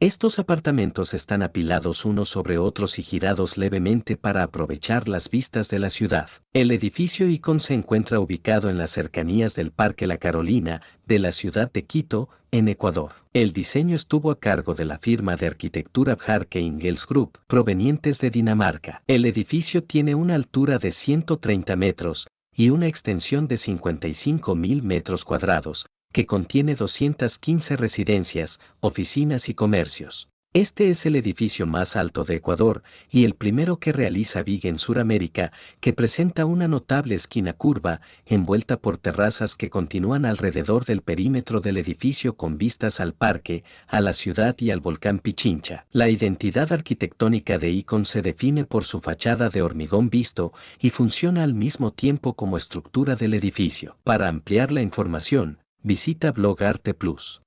Estos apartamentos están apilados unos sobre otros y girados levemente para aprovechar las vistas de la ciudad. El edificio Icon se encuentra ubicado en las cercanías del Parque La Carolina, de la ciudad de Quito, en Ecuador. El diseño estuvo a cargo de la firma de arquitectura Bjarke Ingels Group, provenientes de Dinamarca. El edificio tiene una altura de 130 metros y una extensión de 55 mil metros cuadrados, que contiene 215 residencias, oficinas y comercios. Este es el edificio más alto de Ecuador y el primero que realiza Big en Sudamérica, que presenta una notable esquina curva, envuelta por terrazas que continúan alrededor del perímetro del edificio con vistas al parque, a la ciudad y al volcán Pichincha. La identidad arquitectónica de Icon se define por su fachada de hormigón visto y funciona al mismo tiempo como estructura del edificio. Para ampliar la información, Visita Blog Arte Plus.